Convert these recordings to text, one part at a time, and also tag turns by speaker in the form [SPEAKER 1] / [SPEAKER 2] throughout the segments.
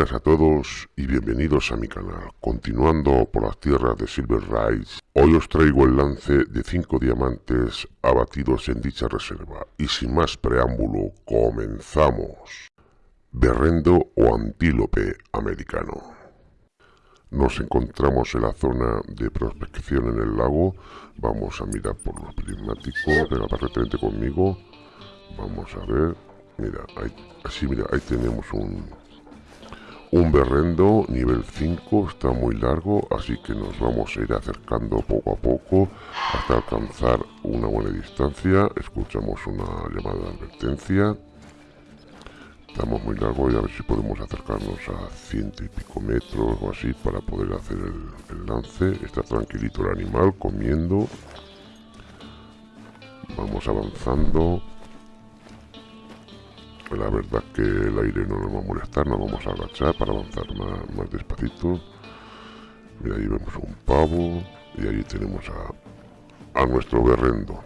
[SPEAKER 1] Buenas a todos y bienvenidos a mi canal. Continuando por las tierras de Silver Rise, hoy os traigo el lance de 5 diamantes abatidos en dicha reserva. Y sin más preámbulo, comenzamos. Berrendo o antílope americano. Nos encontramos en la zona de prospección en el lago. Vamos a mirar por los prismáticos. Venga, perfectamente conmigo. Vamos a ver. Mira, ahí, así mira, ahí tenemos un, un berrendo nivel 5, está muy largo, así que nos vamos a ir acercando poco a poco hasta alcanzar una buena distancia. Escuchamos una llamada de advertencia. Estamos muy largo y a ver si podemos acercarnos a ciento y pico metros o así para poder hacer el, el lance. Está tranquilito el animal comiendo. Vamos avanzando la verdad que el aire no nos va a molestar, nos vamos a agachar para avanzar más, más despacito. Mira, ahí vemos un pavo y ahí tenemos a, a nuestro berrendo.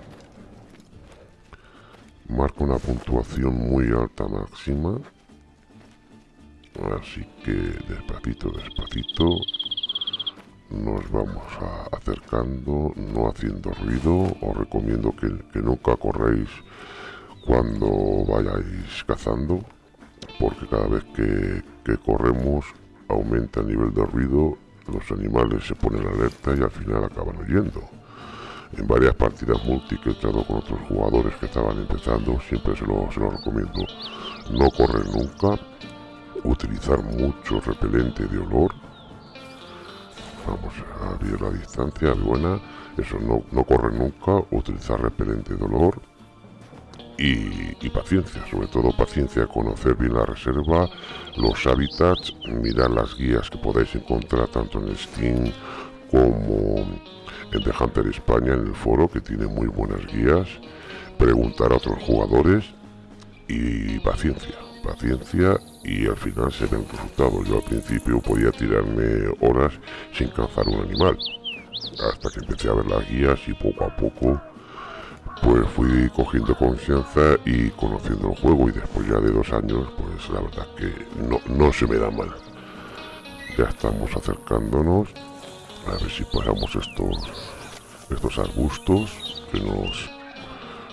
[SPEAKER 1] Marca una puntuación muy alta máxima. Así que despacito, despacito nos vamos acercando, no haciendo ruido. Os recomiendo que nunca corréis cuando vayáis cazando porque cada vez que, corremos aumenta el nivel de ruido los animales se ponen alerta y al final acaban huyendo. En varias partidas multi que he entrado con otros jugadores que estaban empezando siempre se lo, recomiendo. No correr nunca utilizar mucho repelente de olor. Vamos a abrir la distancia buena. Eso no, no correr nunca utilizar repelente de olor y, paciencia, sobre todo paciencia, conocer bien la reserva, los hábitats, mirar las guías que podéis encontrar tanto en Steam como en The Hunter España en el foro que tiene muy buenas guías, preguntar a otros jugadores y paciencia, paciencia y al final se ven resultados. Yo al principio podía tirarme horas sin cazar un animal, hasta que empecé a ver las guías y poco a poco pues fui cogiendo confianza y conociendo el juego y después ya de dos años pues la verdad que no, no se me da mal. Ya estamos acercándonos a ver si pasamos estos estos arbustos que nos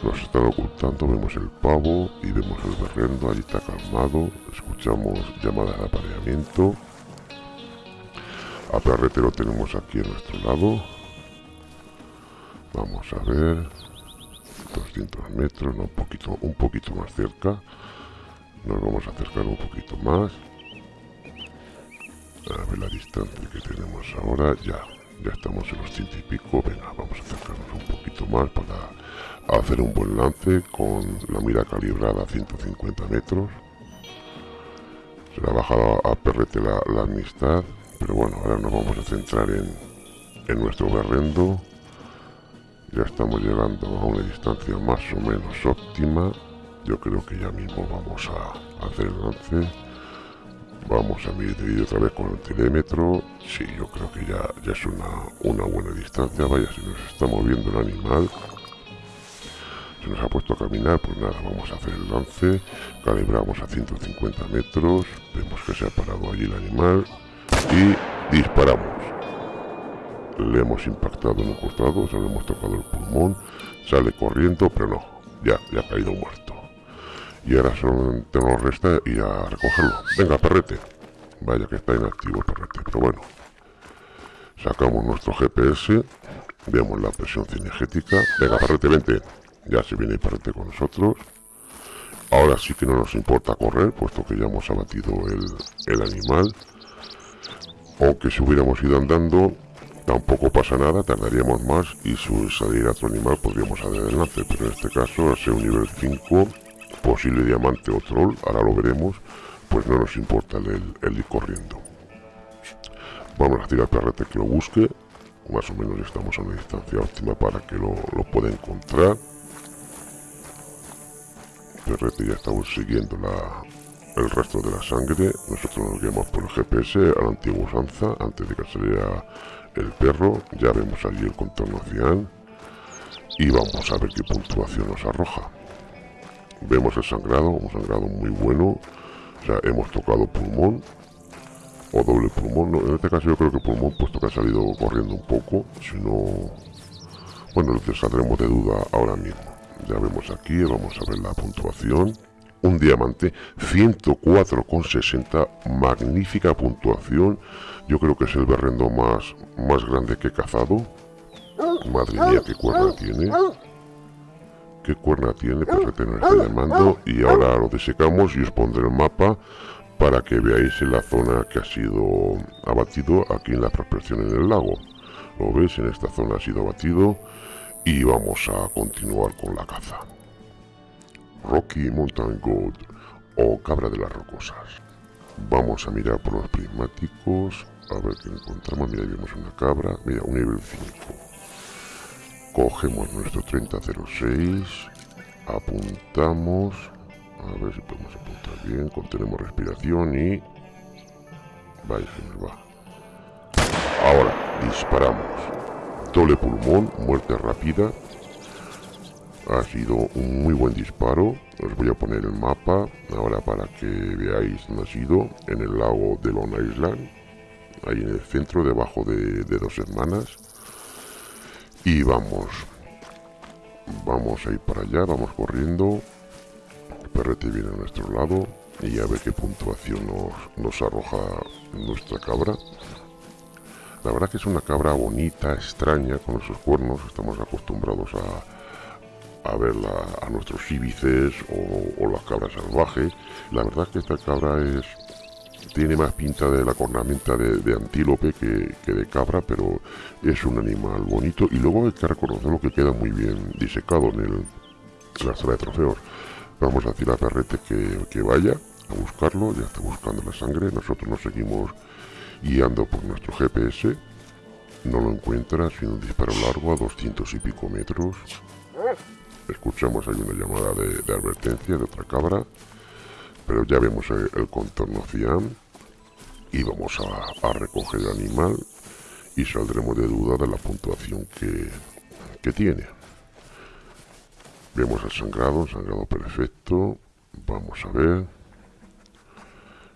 [SPEAKER 1] nos están ocultando. Vemos el pavo y vemos el berrendo allí está calmado. Escuchamos llamadas de apareamiento. A perrete lo tenemos aquí a nuestro lado. Vamos a ver 200 metros, un poquito, un poquito más cerca. Nos vamos a acercar un poquito más. A ver la distancia que tenemos ahora. Ya, ya estamos en los ciento y pico. Venga, vamos a acercarnos un poquito más para hacer un buen lance con la mira calibrada a 150 metros. Se le ha bajado a perrete la, la amistad. Pero bueno, ahora nos vamos a centrar en, en nuestro berrendo ya estamos llegando a una distancia más o menos óptima. Yo creo que ya mismo vamos a hacer el lance. Vamos a medir otra vez con el telémetro. Sí, yo creo que ya, ya es una, una buena distancia. Vaya, si nos está moviendo el animal. Se nos ha puesto a caminar, pues nada, vamos a hacer el lance. Calibramos a 150 metros. Vemos que se ha parado allí el animal. Y disparamos le hemos impactado en un costado, se le hemos tocado el pulmón, sale corriendo, pero no, ya, ya ha caído muerto. Y ahora solamente nos resta ir a recogerlo. Venga, perrete. Vaya que está inactivo el perrete, pero bueno. Sacamos nuestro GPS, vemos la presión cinegética. Venga, perrete, vente. Ya se viene el perrete con nosotros. Ahora sí que no nos importa correr, puesto que ya hemos abatido el, el animal. Aunque si hubiéramos ido andando, Tampoco pasa nada, tardaríamos más y su salir otro animal podríamos hacer el lance, pero en este caso, al ser un nivel 5, posible diamante o troll, ahora lo veremos, pues no nos importa el, ir corriendo. Vamos a tirar perrete que lo busque, más o menos estamos a una distancia óptima para que lo, pueda encontrar. Perrete ya estamos siguiendo la, el resto de la sangre, nosotros nos guiamos por el GPS a la antigua usanza, antes de que saliera el perro, ya vemos allí el contorno final y vamos a ver qué puntuación nos arroja. Vemos el sangrado, un sangrado muy bueno, o sea, hemos tocado pulmón, o doble pulmón. en este caso yo creo que pulmón, puesto que ha salido corriendo un poco. Si no... Bueno, lo que saldremos de duda ahora mismo. Ya vemos aquí, vamos a ver la puntuación. Un diamante, 104,60, magnífica puntuación. Yo creo que es el berrendo más, más grande que he cazado. Madre mía, qué cuerda tiene. Qué cuerna tiene, perfecto, nos está llamando. Y ahora lo desecamos y os pondré el mapa para que veáis en la zona que ha sido abatido aquí en la prospección en el lago. Lo veis, en esta zona ha sido abatido y vamos a continuar con la caza. Rocky Mountain Gold o cabra de las rocosas. Vamos a mirar por los prismáticos, a ver qué encontramos. Mira, vemos una cabra, mira, un nivel 5. Cogemos nuestro 3006, apuntamos, a ver si podemos apuntar bien, contenemos respiración y... Vaya, se nos va. Ahora, disparamos doble pulmón, muerte rápida. Ha sido un muy buen disparo. Os voy a poner el mapa ahora para que veáis dónde ha sido. En el lago de Long Island. Ahí en el centro, debajo de, dos hermanas. Y vamos. Vamos a ir para allá, vamos corriendo. El perrete viene a nuestro lado. Y a ver qué puntuación nos, nos arroja nuestra cabra. La verdad que es una cabra bonita, extraña, con esos cuernos. Estamos acostumbrados a, a verla a nuestros íbices o, las cabras salvajes. La verdad que esta cabra es tiene más pinta de la cornamenta de, antílope que, de cabra, pero es un animal bonito. Y luego hay que reconocerlo que queda muy bien disecado en, el, la zona de trofeos. Vamos a decir a Perrete que, que vaya a buscarlo, ya está buscando la sangre. Nosotros nos seguimos guiando por nuestro GPS. No lo encuentra sin un disparo largo a 200 y pico metros. Escuchamos ahí una llamada de, advertencia de otra cabra. Pero ya vemos el, contorno cian. Y vamos a, recoger el animal. Y saldremos de duda de la puntuación que, que tiene. Vemos el sangrado, sangrado perfecto. Vamos a ver.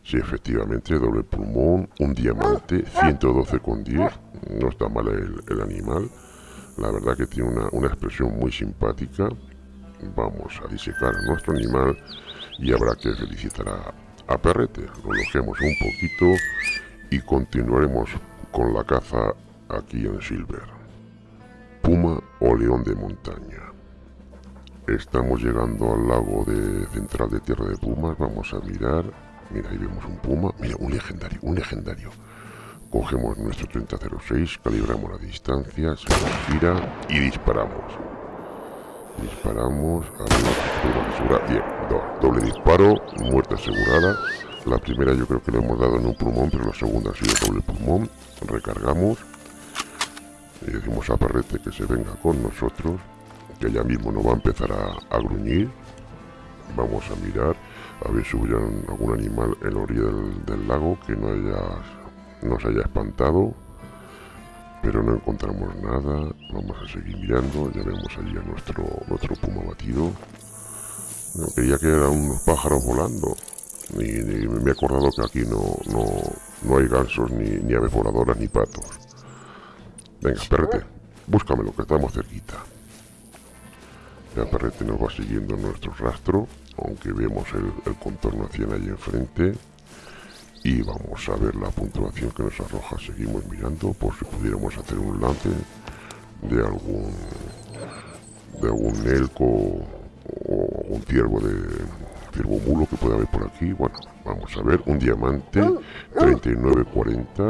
[SPEAKER 1] Sí, efectivamente, doble pulmón, un diamante, 112,10. No está mal el, animal. La verdad que tiene una, expresión muy simpática. Vamos a disecar a nuestro animal y habrá que felicitar a, a Perrete. Lo lojemos un poquito y continuaremos con la caza aquí en Silver. Puma o león de montaña. Estamos llegando al lago de central de Tierra de Pumas. Vamos a mirar Mira, ahí vemos un puma. Mira, un legendario, un legendario. Cogemos nuestro 3006, calibramos la distancia, se gira y disparamos. Disparamos, bien, doble disparo, muerte asegurada. La primera yo creo que le hemos dado en un pulmón, pero la segunda ha sido doble pulmón. Recargamos y decimos a Perrete que se venga con nosotros, que ya mismo no va a empezar a, a gruñir. Vamos a mirar a ver si hubiera algún animal en la orilla del, lago que no haya nos haya espantado pero no encontramos nada vamos a seguir mirando ya vemos allí a nuestro nuestro puma batido. No, creía que eran unos pájaros volando y, me he acordado que aquí no, no, no hay gansos ni, ni aves voladoras ni patos. Venga perrete búscamelo que estamos cerquita. Ya perrete nos va siguiendo nuestro rastro aunque vemos el, contorno hacia allí enfrente y vamos a ver la puntuación que nos arroja. Seguimos mirando por si pudiéramos hacer un lance de algún de algún elco o un ciervo de ciervo mulo que pueda haber por aquí. Bueno vamos a ver un diamante 3940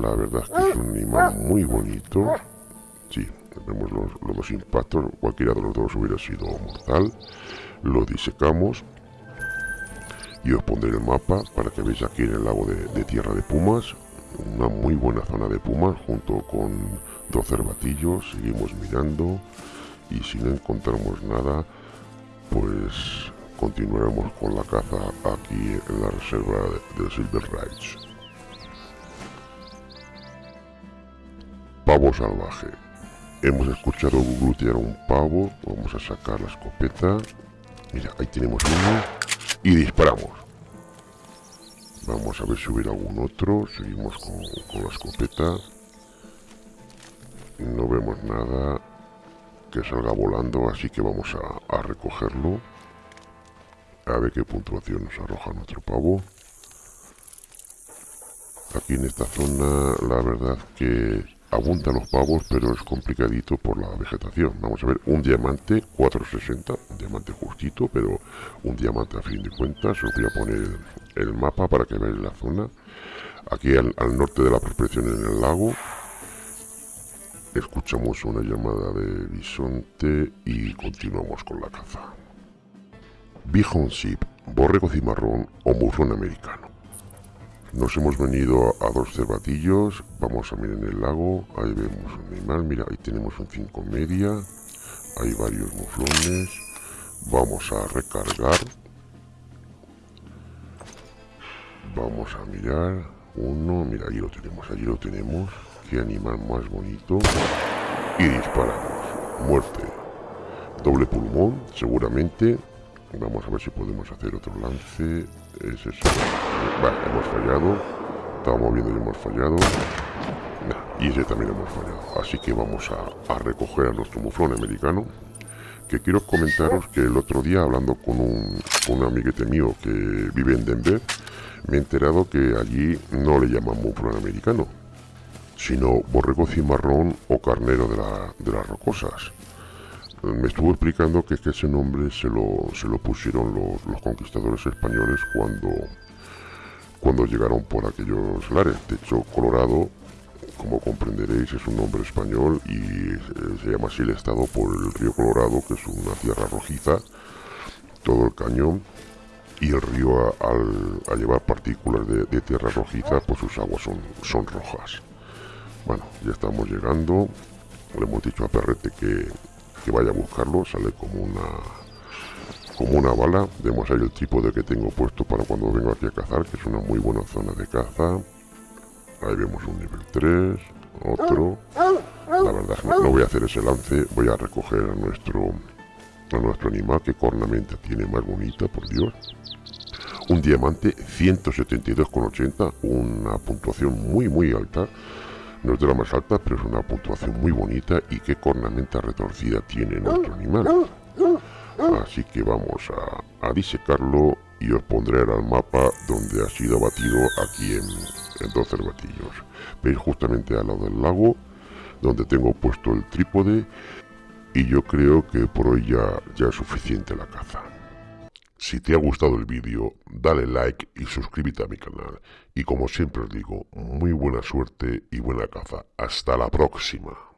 [SPEAKER 1] la verdad es que es un animal muy bonito. Sí vemos los, los dos impactos. Cualquiera de los dos hubiera sido mortal. Lo disecamos y os pondré el mapa para que veáis aquí en el lago de, Tierra de Pumas una muy buena zona de pumas junto con dos cervatillos seguimos mirando y si no encontramos nada pues continuaremos con la caza aquí en la reserva de, Silver Ridge. Pavo salvaje. Hemos escuchado glutear un pavo vamos a sacar la escopeta. Mira, ahí tenemos uno. Y disparamos. Vamos a ver si hubiera algún otro. Seguimos con, la escopeta. No vemos nada que salga volando, así que vamos a, a recogerlo. A ver qué puntuación nos arroja nuestro pavo. Aquí en esta zona, la verdad que abundan los pavos, pero es complicadito por la vegetación. Vamos a ver, un diamante 460, un diamante justito, pero un diamante a fin de cuentas. Os voy a poner el mapa para que veáis la zona. Aquí al, norte de la prospección en el lago, escuchamos una llamada de bisonte y continuamos con la caza. Bighorn Sheep, borrego cimarrón o murrón americano. Nos hemos venido a dos cervatillos. Vamos a mirar en el lago. Ahí vemos un animal. Mira, ahí tenemos un 5 media. Hay varios muflones. Vamos a recargar. Vamos a mirar. Uno. Mira, ahí lo tenemos. Allí lo tenemos. Qué animal más bonito. Y disparamos. Muerte. Doble pulmón, seguramente. Vamos a ver si podemos hacer otro lance. Es eso. Vale, hemos fallado. Estábamos viendo y hemos fallado. y ese también hemos fallado. Así que vamos a, recoger a nuestro muflón americano. Que quiero comentaros que el otro día, hablando con un, un amiguete mío que vive en Denver, me he enterado que allí no le llaman muflón americano, sino borrego cimarrón o carnero de, la, de las rocosas me estuvo explicando que, ese nombre se lo pusieron los, conquistadores españoles cuando, cuando llegaron por aquellos lares. De hecho, Colorado, como comprenderéis, es un nombre español y eh, se llama así el estado por el río Colorado, que es una tierra rojiza, todo el cañón. Y el río, al, llevar partículas de, tierra rojiza, pues sus aguas son, son rojas. Bueno, ya estamos llegando. Le hemos dicho a Perrete que, que vaya a buscarlo, sale como una como una bala. Vemos ahí el trípode que tengo puesto para cuando vengo aquí a cazar, que es una muy buena zona de caza. Ahí vemos un nivel 3, otro. La verdad no, no voy a hacer ese lance, voy a recoger a nuestro a nuestro animal, que cornamenta tiene más bonita, por Dios. Un diamante 172,80, una puntuación muy muy alta. No es de la más alta, pero es una puntuación muy bonita y qué cornamenta retorcida tiene nuestro animal. Así que vamos a, disecarlo y os pondré el mapa donde ha sido abatido aquí en, dos cervatillos. Veis justamente al lado del lago, donde tengo puesto el trípode y yo creo que por hoy ya, ya es suficiente la caza. Si te ha gustado el vídeo, dale like y suscríbete a mi canal. Y como siempre os digo, muy buena suerte y buena caza. Hasta la próxima.